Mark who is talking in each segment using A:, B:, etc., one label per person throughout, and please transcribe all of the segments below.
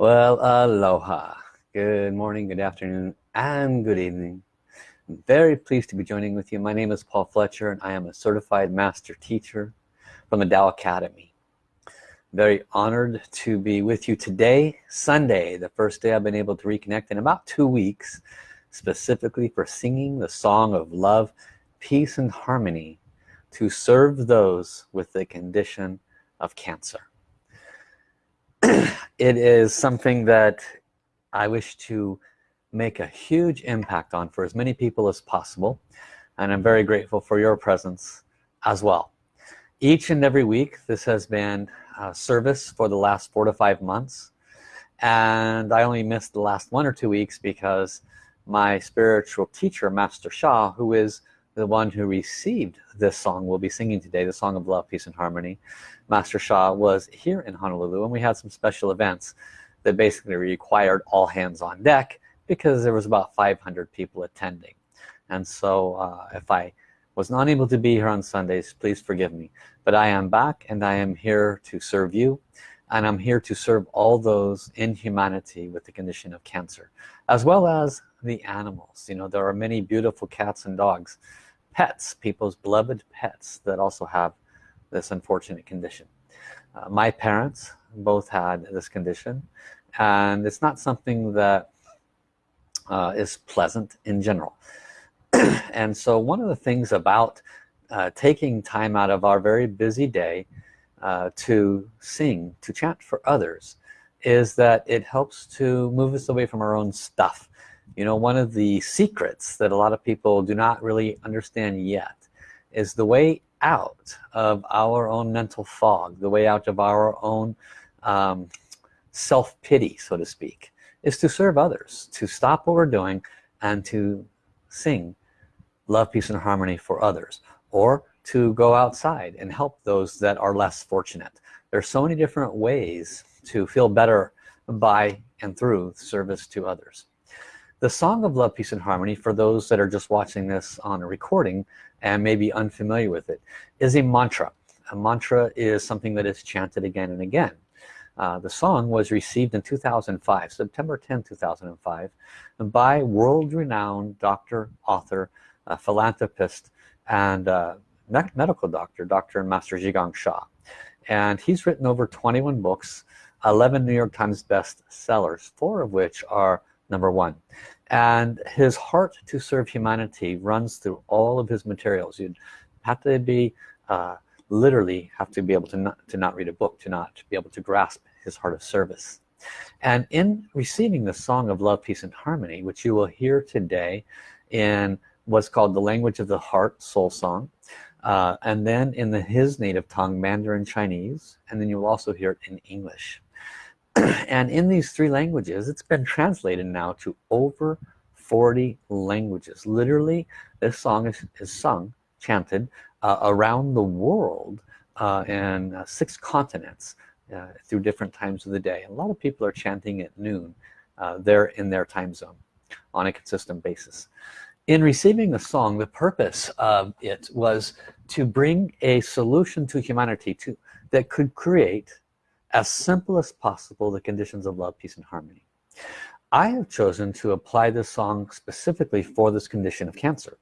A: Well, aloha. Good morning, good afternoon, and good evening. I'm very pleased to be joining with you. My name is Paul Fletcher and I am a certified master teacher from the Tao Academy. Very honored to be with you today, Sunday, the first day I've been able to reconnect in about two weeks, specifically for singing the song of love, peace, and harmony to serve those with the condition of cancer. it is something that I wish to make a huge impact on for as many people as possible and I'm very grateful for your presence as well. Each and every week this has been service for the last four to five months and I only missed the last one or two weeks because my spiritual teacher Master Sha who is the one who received this song we'll be singing today the song of love peace and harmony. Master Sha was here in Honolulu and we had some special events that basically required all hands on deck because there was about 500 people attending. And so uh, if I was not able to be here on Sundays please forgive me. But I am back and I am here to serve you and I'm here to serve all those in humanity with the condition of cancer as well as the animals. You know there are many beautiful cats and dogs pets people's beloved pets that also have this unfortunate condition. Uh, my parents both had this condition and it's not something that uh, is pleasant in general. And so one of the things about uh, taking time out of our very busy day uh, to sing to chant for others is that it helps to move us away from our own stuff you know one of the secrets that a lot of people do not really understand yet is the way out of our own mental fog the way out of our own um, self-pity so to speak is to serve others to stop what we're doing and to sing love peace and harmony for others or to go outside and help those that are less fortunate. There's so many different ways to feel better by and through service to others the song of love peace and harmony for those that are just watching this on a recording and maybe unfamiliar with it is a mantra a mantra is something that is chanted again and again uh, the song was received in 2005 September 10 2005 by world-renowned doctor author uh, philanthropist and uh, medical doctor dr. master Zhi Gang Sha and he's written over 21 books 11 New York Times best sellers four of which are number one. And his heart to serve humanity runs through all of his materials. You'd have to be uh, literally have to be able to not to not read a book to not be able to grasp his heart of service. And in receiving the song of love peace and harmony which you will hear today in what's called the language of the heart soul song uh, and then in the his native tongue Mandarin Chinese and then you'll also hear it in English and in these three languages it's been translated now to over 40 languages. Literally this song is, is sung chanted uh, around the world uh, in uh, six continents uh, through different times of the day. A lot of people are chanting at noon uh, they're in their time zone on a consistent basis. In receiving the song the purpose of it was to bring a solution to humanity to that could create as simple as possible the conditions of love peace and harmony. I have chosen to apply this song specifically for this condition of cancer.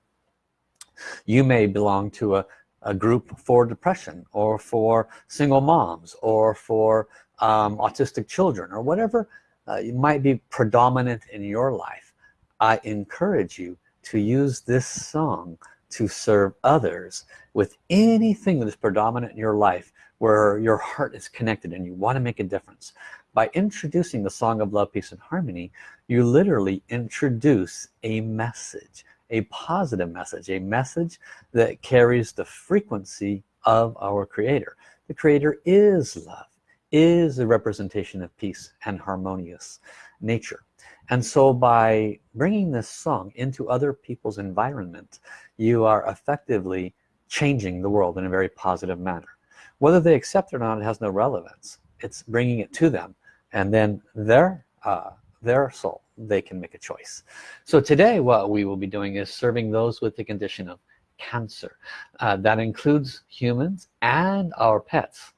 A: You may belong to a, a group for depression or for single moms or for um, autistic children or whatever uh, might be predominant in your life. I encourage you to use this song to serve others with anything that is predominant in your life where your heart is connected and you want to make a difference. By introducing the song of love peace and harmony you literally introduce a message a positive message a message that carries the frequency of our creator. The creator is love is a representation of peace and harmonious nature. And so by bringing this song into other people's environment you are effectively changing the world in a very positive manner whether they accept or not it has no relevance. It's bringing it to them and then their uh, their soul they can make a choice. So today what we will be doing is serving those with the condition of cancer. Uh, that includes humans and our pets.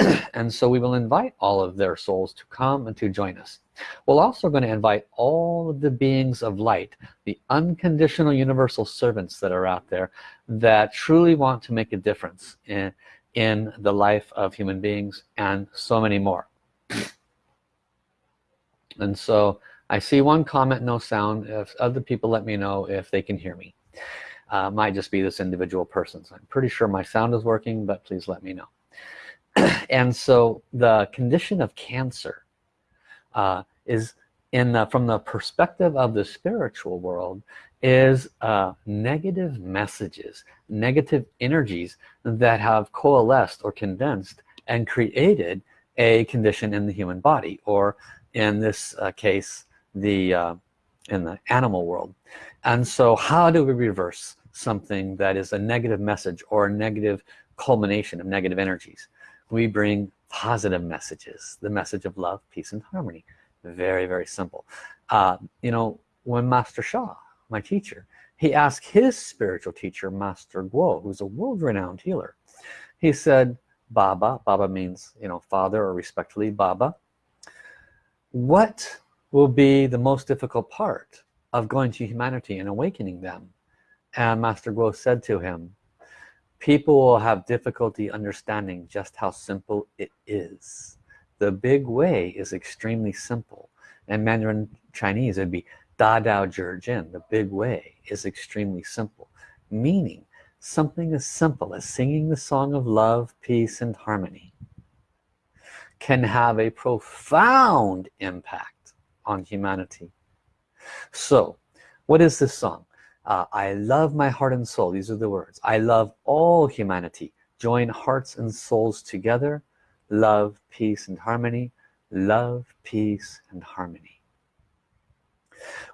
A: And so we will invite all of their souls to come and to join us. We're also going to invite all of the beings of light the unconditional universal servants that are out there that truly want to make a difference in in the life of human beings and so many more. And so I see one comment no sound. If other people let me know if they can hear me. Uh, might just be this individual person. So I'm pretty sure my sound is working but please let me know. And so the condition of cancer uh, is in the, from the perspective of the spiritual world is uh, negative messages negative energies that have coalesced or condensed and created a condition in the human body or in this uh, case the uh, in the animal world. And so how do we reverse something that is a negative message or a negative culmination of negative energies? We bring positive messages the message of love peace and harmony. Very very simple. Uh, you know when Master Sha my teacher. He asked his spiritual teacher Master Guo who's a world-renowned healer. He said Baba Baba means you know father or respectfully Baba what will be the most difficult part of going to humanity and awakening them? And Master Guo said to him people will have difficulty understanding just how simple it is. The big way is extremely simple. And Mandarin Chinese it'd be Da Dao Jin the big way is extremely simple meaning something as simple as singing the song of love peace and harmony can have a profound impact on humanity. So what is this song? Uh, I love my heart and soul these are the words. I love all humanity. Join hearts and souls together. Love peace and harmony. Love peace and harmony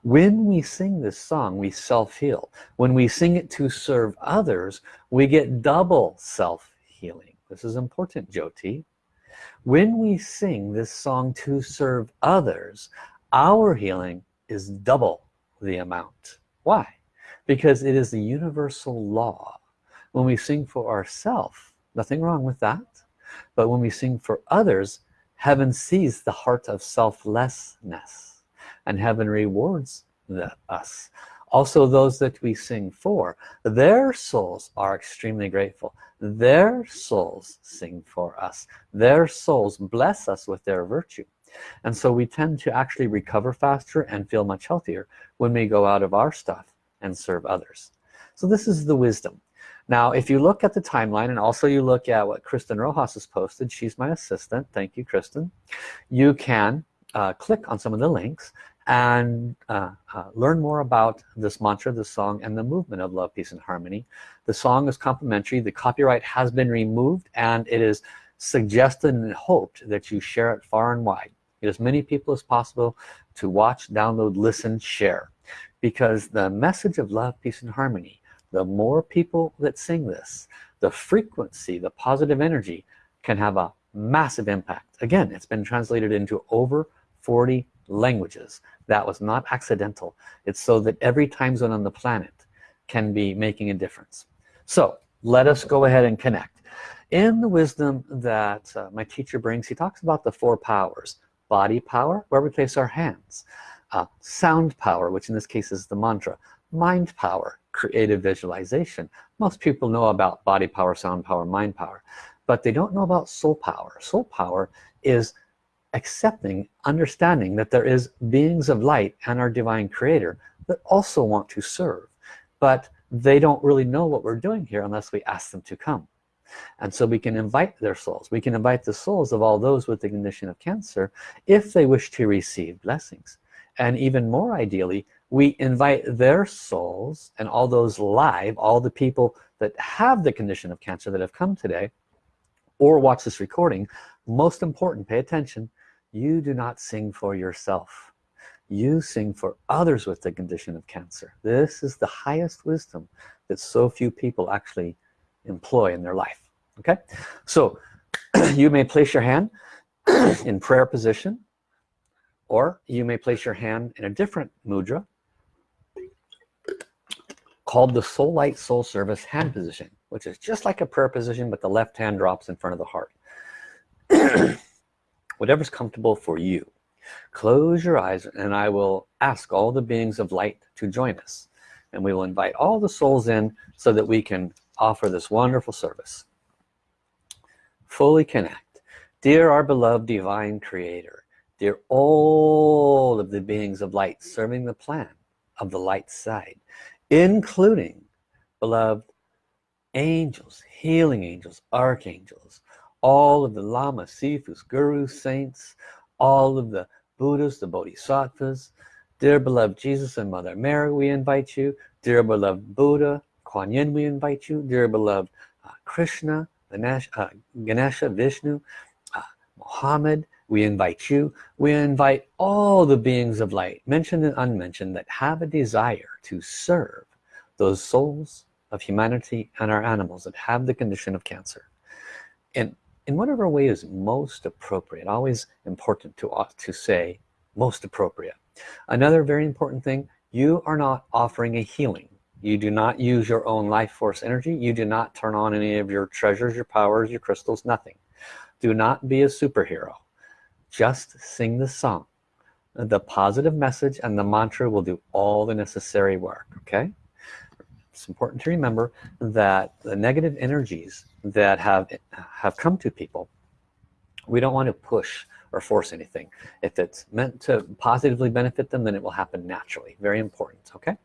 A: when we sing this song we self-heal. When we sing it to serve others we get double self-healing. This is important Jyoti. When we sing this song to serve others our healing is double the amount. Why? Because it is the universal law. When we sing for ourselves nothing wrong with that. But when we sing for others heaven sees the heart of selflessness and heaven rewards the, us. Also those that we sing for. Their souls are extremely grateful. Their souls sing for us. Their souls bless us with their virtue. And so we tend to actually recover faster and feel much healthier when we go out of our stuff and serve others. So this is the wisdom. Now if you look at the timeline and also you look at what Kristen Rojas has posted she's my assistant. Thank you Kristen. You can uh, click on some of the links and uh, uh, learn more about this mantra this song and the movement of love peace and harmony. The song is complimentary the copyright has been removed and it is suggested and hoped that you share it far and wide get as many people as possible to watch download listen share. Because the message of love peace and harmony the more people that sing this the frequency the positive energy can have a massive impact. Again it's been translated into over 40 languages that was not accidental. It's so that every time zone on the planet can be making a difference. So let us go ahead and connect. In the wisdom that uh, my teacher brings he talks about the four powers. Body power where we place our hands. Uh, sound power which in this case is the mantra. Mind power creative visualization. Most people know about body power sound power mind power but they don't know about soul power. Soul power is accepting understanding that there is beings of light and our divine creator that also want to serve but they don't really know what we're doing here unless we ask them to come. And so we can invite their souls. We can invite the souls of all those with the condition of cancer if they wish to receive blessings. And even more ideally we invite their souls and all those live all the people that have the condition of cancer that have come today or watch this recording most important pay attention you do not sing for yourself. You sing for others with the condition of cancer. This is the highest wisdom that so few people actually employ in their life okay? So you may place your hand in prayer position or you may place your hand in a different mudra called the soul light soul service hand position which is just like a prayer position but the left hand drops in front of the heart whatever's comfortable for you. Close your eyes and I will ask all the beings of light to join us. And we will invite all the souls in so that we can offer this wonderful service. Fully connect. Dear our beloved divine creator dear all of the beings of light serving the plan of the light side including beloved angels healing angels archangels all of the lamas sifus gurus saints all of the buddhas the bodhisattvas. Dear beloved jesus and mother mary we invite you. Dear beloved buddha kuan yin we invite you. Dear beloved uh, krishna Ganesh, uh, ganesha vishnu uh, muhammad we invite you. We invite all the beings of light mentioned and unmentioned that have a desire to serve those souls of humanity and our animals that have the condition of cancer. And in whatever way is most appropriate always important to uh, to say most appropriate. Another very important thing you are not offering a healing. You do not use your own life force energy. You do not turn on any of your treasures your powers your crystals nothing. Do not be a superhero. Just sing the song. The positive message and the mantra will do all the necessary work okay it's important to remember that the negative energies that have have come to people we don't want to push or force anything. If it's meant to positively benefit them then it will happen naturally. Very important okay?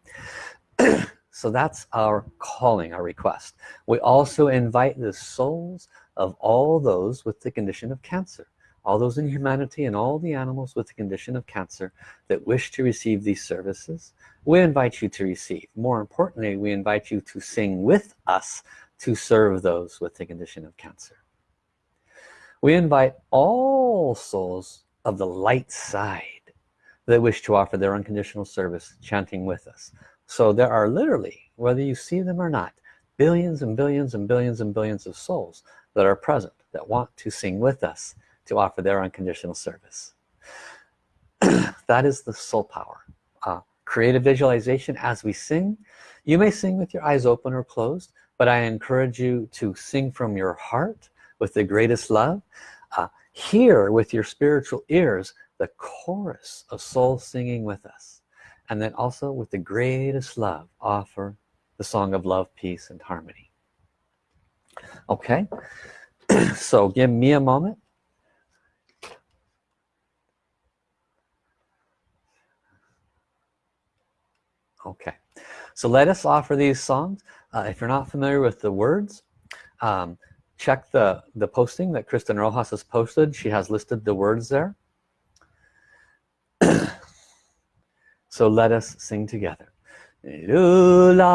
A: So that's our calling our request. We also invite the souls of all those with the condition of cancer all those in humanity and all the animals with the condition of cancer that wish to receive these services we invite you to receive. More importantly we invite you to sing with us to serve those with the condition of cancer. We invite all souls of the light side that wish to offer their unconditional service chanting with us. So there are literally whether you see them or not billions and billions and billions and billions of souls that are present that want to sing with us to offer their unconditional service. That is the soul power. Uh, creative visualization as we sing. You may sing with your eyes open or closed but I encourage you to sing from your heart with the greatest love. Uh, hear with your spiritual ears the chorus of soul singing with us. And then also with the greatest love offer the song of love peace and harmony. Okay? So give me a moment okay. So let us offer these songs. Uh, if you're not familiar with the words um, check the the posting that Kristen Rojas has posted. She has listed the words there. So let us sing together. Lula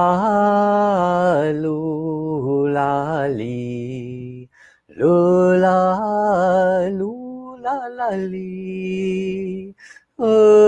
A: lula li. Lula lula la li. Lula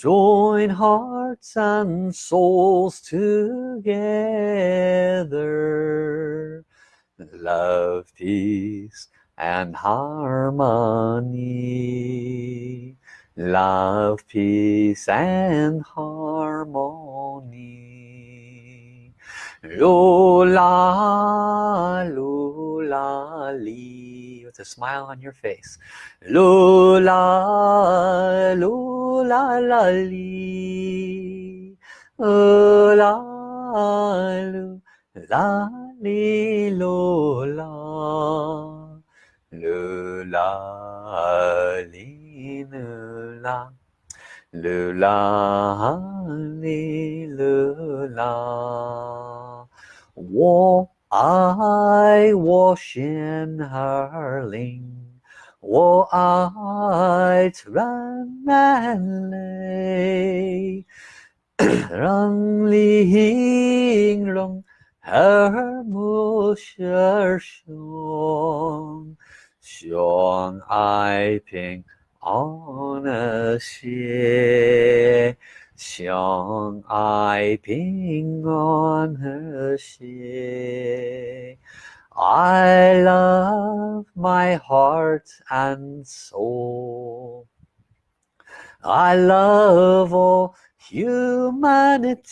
A: Join hearts and souls together. Love, peace, and harmony. Love, peace, and harmony. Lula, lula, lee with a smile on your face. Lula lula la li la lu la li lula. Lula li lula. 噜 啦哩噜啦，我爱我心儿灵。我爱自然美丽，让你形容和睦相兄，相爱平 安和谐，相爱平安和谐。I love my heart and soul I love all humanity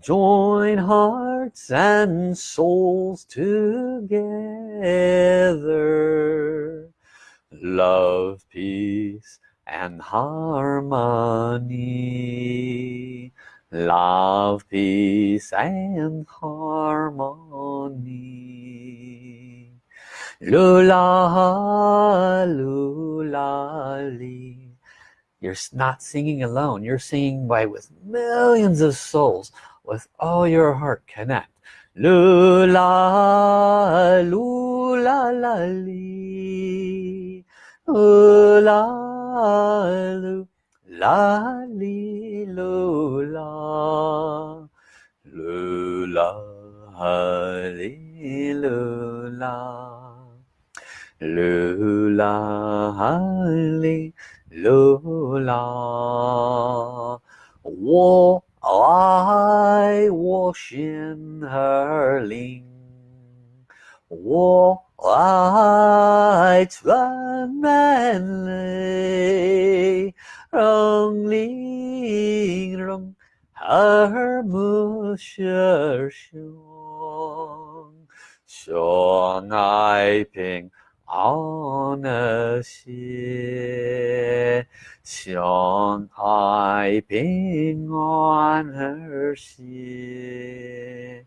A: join hearts and souls together love peace and harmony. Love peace and harmony. Lula lula you're not singing alone. You're singing by with millions of souls. With all your heart connect. Lula lula la li lula lula la li lu la lu la ha li lu la lu la ha li lu la 我爱我心儿灵，我 White one man lay, rolling her musher shong, shong I ping on a she, shong I ping on her she.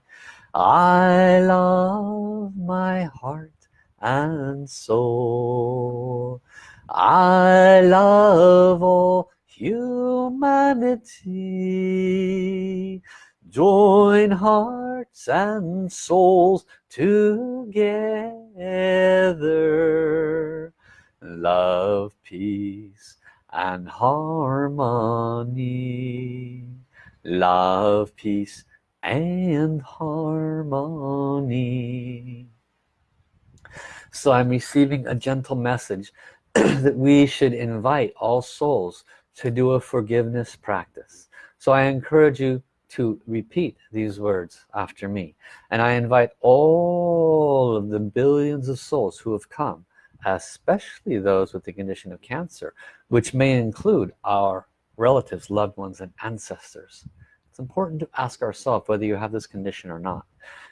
A: I love my and soul. I love all humanity. Join hearts and souls together. Love peace and harmony. Love peace and harmony so I'm receiving a gentle message that we should invite all souls to do a forgiveness practice. So I encourage you to repeat these words after me. And I invite all of the billions of souls who have come especially those with the condition of cancer which may include our relatives loved ones and ancestors. It's important to ask ourselves whether you have this condition or not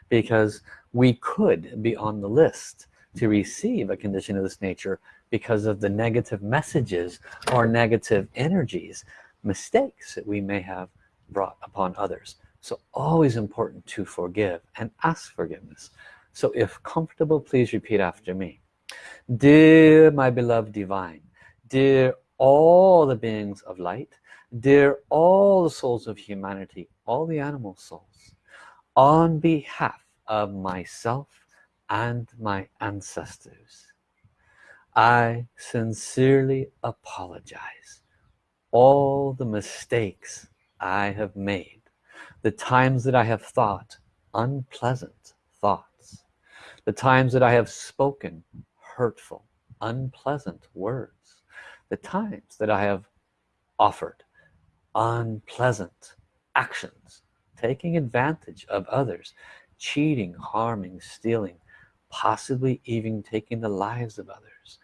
A: because we could be on the list to receive a condition of this nature because of the negative messages or negative energies mistakes that we may have brought upon others. So always important to forgive and ask forgiveness. So if comfortable please repeat after me. Dear my beloved divine dear all the beings of light dear all the souls of humanity all the animal souls on behalf of myself and my ancestors. I sincerely apologize all the mistakes I have made the times that I have thought unpleasant thoughts the times that I have spoken hurtful unpleasant words the times that I have offered unpleasant actions taking advantage of others cheating harming stealing possibly even taking the lives of others.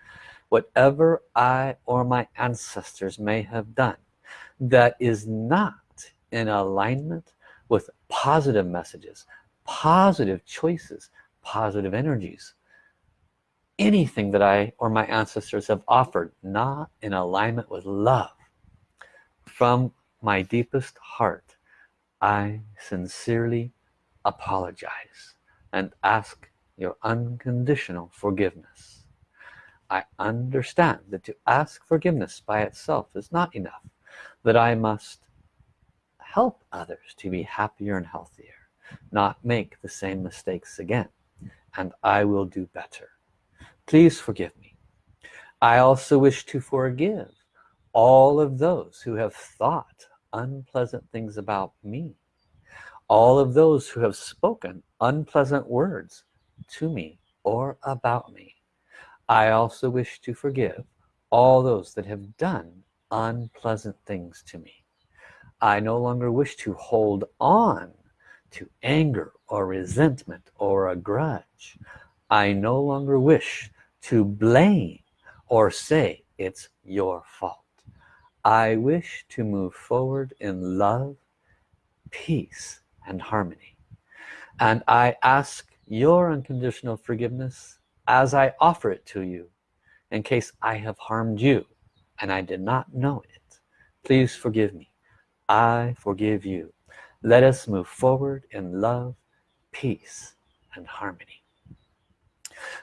A: Whatever I or my ancestors may have done that is not in alignment with positive messages positive choices positive energies anything that I or my ancestors have offered not in alignment with love from my deepest heart I sincerely apologize and ask your unconditional forgiveness. I understand that to ask forgiveness by itself is not enough that I must help others to be happier and healthier not make the same mistakes again and I will do better. Please forgive me. I also wish to forgive all of those who have thought unpleasant things about me all of those who have spoken unpleasant words to me or about me. I also wish to forgive all those that have done unpleasant things to me. I no longer wish to hold on to anger or resentment or a grudge. I no longer wish to blame or say it's your fault. I wish to move forward in love peace and harmony. And I ask your unconditional forgiveness as I offer it to you in case I have harmed you and I did not know it. Please forgive me. I forgive you. Let us move forward in love peace and harmony.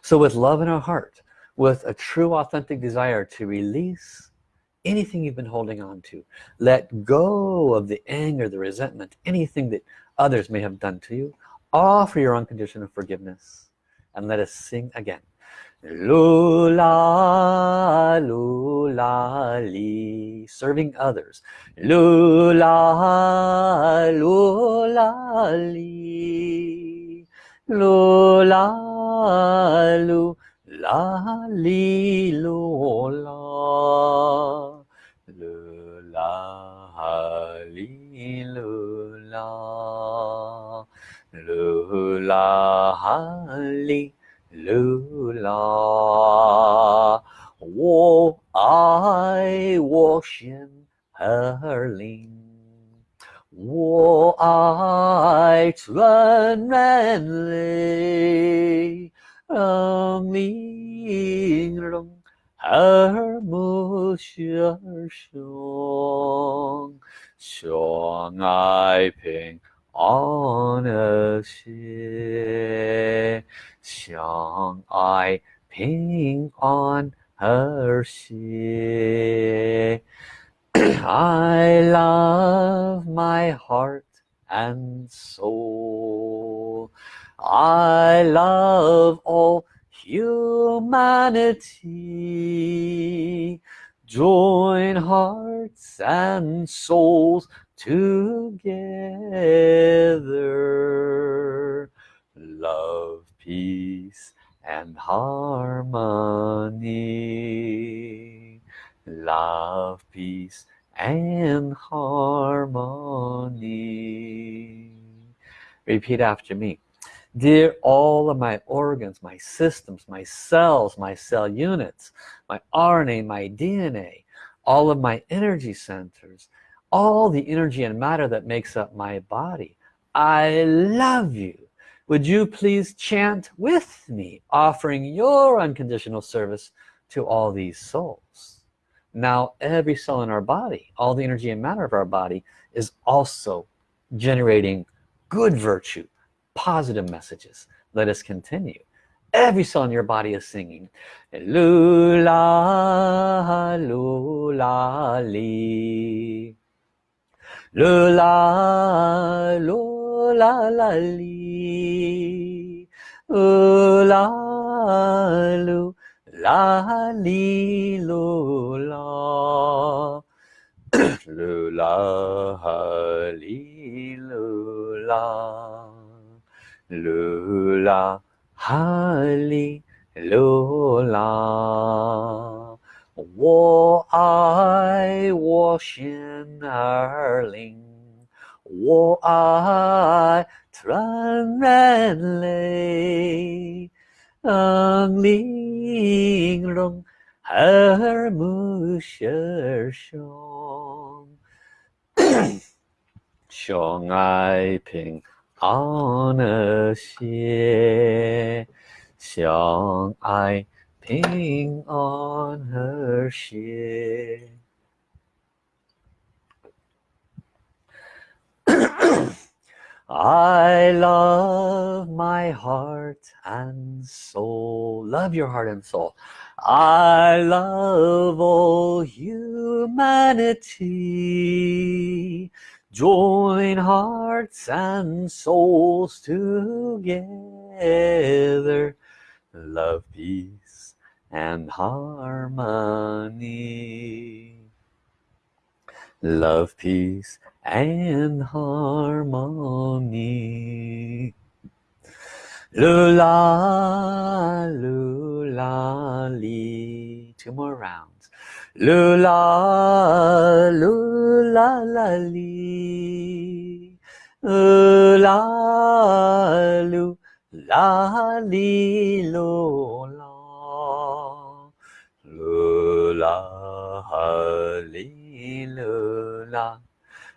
A: So with love in our heart with a true authentic desire to release anything you've been holding on to let go of the anger the resentment anything that others may have done to you offer your unconditional forgiveness and let us sing again. Lula, lula, li, serving others. Lula, lula, li, lula, lula, li, lula, lula, li, lula, lula, li. 噜啦，我爱我心儿灵，我爱纯然泪，让玲珑耳目相兄，相爱平 安和谐。相爱平安和谐 I love my heart and soul I love all humanity join hearts and souls together. Love peace and harmony. Love peace and harmony. Repeat after me. Dear all of my organs my systems my cells my cell units my RNA my DNA all of my energy centers all the energy and matter that makes up my body. I love you. Would you please chant with me offering your unconditional service to all these souls? Now every cell in our body all the energy and matter of our body is also generating good virtue positive messages. Let us continue. Every cell in your body is singing lula lula li lula lula la la li. La lu la li lu la. Lu la li lu la. Lu la ha li lu la 我爱我心儿灵，我爱纯然泪，玲珑耳目相兄，相爱平安和谐，相爱。ping on her ship. I love my heart and soul. Love your heart and soul. I love all humanity. Join hearts and souls together. Love, peace, and harmony. Love peace and harmony. Lula lula li. Two more rounds. Lula lula la li. Lula 啦哈利路啦，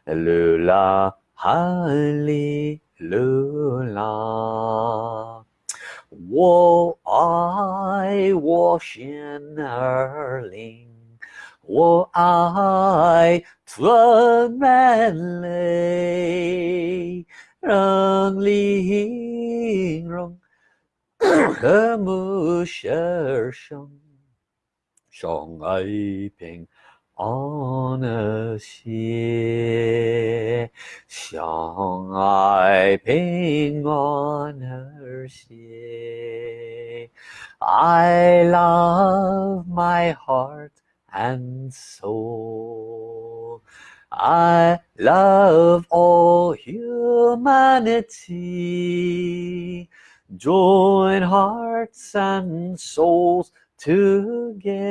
A: 路啦哈利路啦！我爱我鲜儿灵，我爱 holy 灵融和睦相生 相爱平安和谐，相爱平安和谐。I love my heart and soul. I love all humanity. Join hearts and souls together.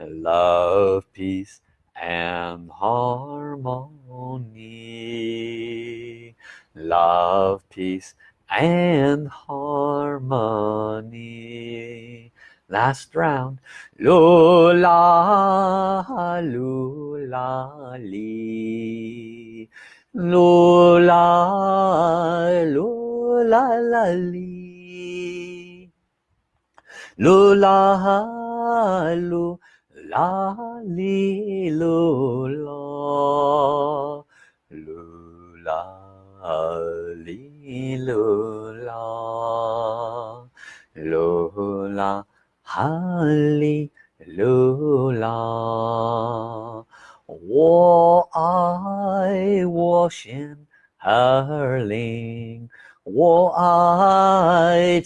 A: Love peace and harmony. Love peace and harmony. Last round. Lula lula li. Lula lula la li lu la lu la li lu la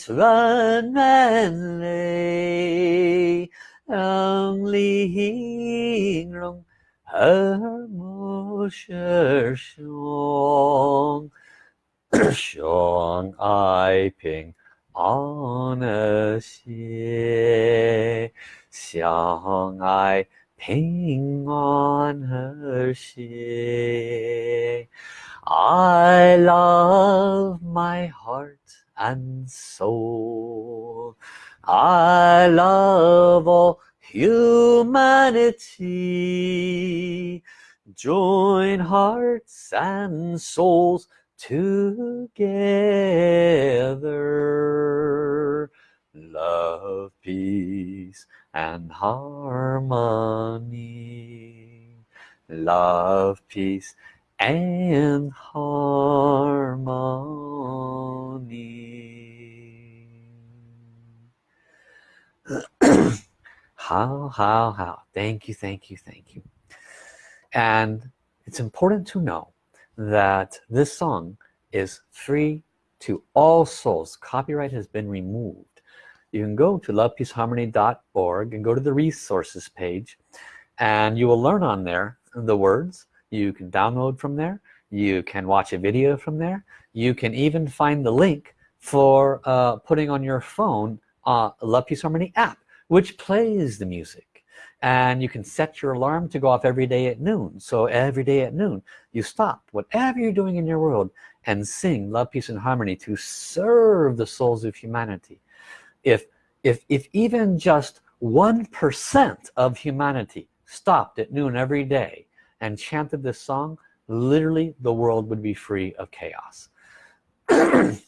A: Mitzvah. Humanity join hearts and souls together. Love peace and harmony. Love peace and harmony How, how, how. Thank you, thank you, thank you. And it's important to know that this song is free to all souls. Copyright has been removed. You can go to lovepeaceharmony.org and go to the resources page and you will learn on there the words. You can download from there. You can watch a video from there. You can even find the link for uh, putting on your phone uh, Love Peace Harmony app which plays the music. And you can set your alarm to go off every day at noon. So every day at noon you stop whatever you're doing in your world and sing love peace and harmony to serve the souls of humanity. If if if even just one percent of humanity stopped at noon every day and chanted this song literally the world would be free of chaos.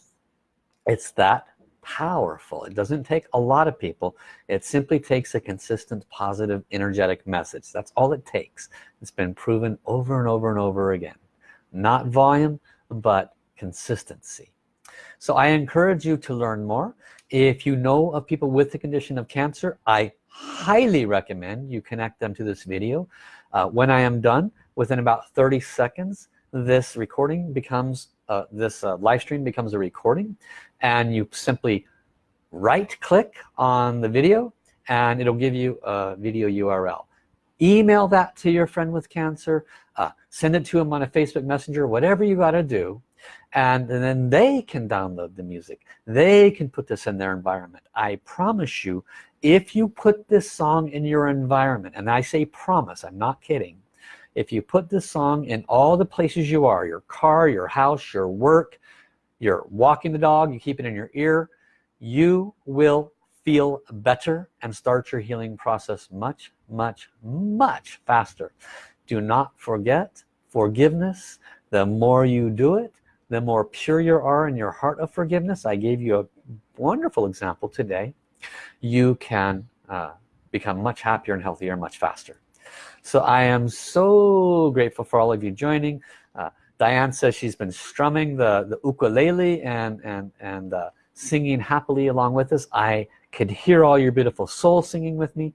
A: It's that powerful. It doesn't take a lot of people. It simply takes a consistent positive energetic message. That's all it takes. It's been proven over and over and over again. Not volume but consistency. So I encourage you to learn more. If you know of people with the condition of cancer I highly recommend you connect them to this video. Uh, when I am done within about 30 seconds this recording becomes uh, this uh, live stream becomes a recording and you simply right click on the video and it'll give you a video URL email that to your friend with cancer uh, send it to them on a Facebook messenger whatever you got to do and, and then they can download the music. They can put this in their environment. I promise you if you put this song in your environment and I say promise I'm not kidding if you put this song in all the places you are your car your house your work you're walking the dog you keep it in your ear you will feel better and start your healing process much much much faster. Do not forget forgiveness. The more you do it the more pure you are in your heart of forgiveness. I gave you a wonderful example today. You can uh, become much happier and healthier much faster so I am so grateful for all of you joining. Uh, Diane says she's been strumming the the ukulele and and and uh, singing happily along with us. I could hear all your beautiful soul singing with me.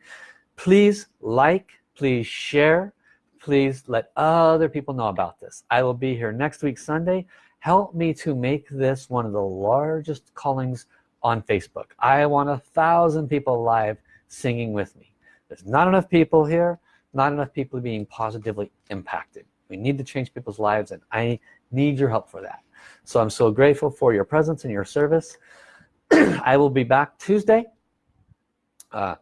A: Please like please share please let other people know about this. I will be here next week Sunday. Help me to make this one of the largest callings on Facebook. I want a thousand people live singing with me. There's not enough people here not enough people being positively impacted we need to change people's lives and I need your help for that so I'm so grateful for your presence and your service I will be back Tuesday uh,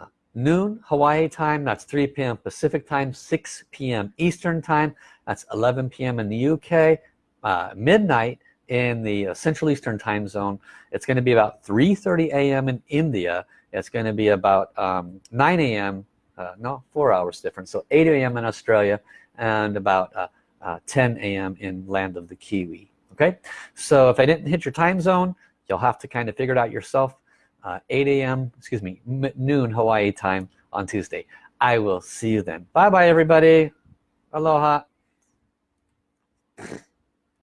A: uh, noon Hawaii time that's 3 p.m. Pacific time 6 p.m. Eastern time that's 11 p.m. in the UK uh, midnight in the uh, Central Eastern time zone it's going to be about 3:30 a.m. in India it's going to be about um, 9 a.m. Uh, no four hours different so 8 a.m. in Australia and about uh, uh, 10 a.m. in land of the Kiwi okay so if I didn't hit your time zone you'll have to kind of figure it out yourself uh, 8 a.m. excuse me noon Hawaii time on Tuesday I will see you then bye bye everybody aloha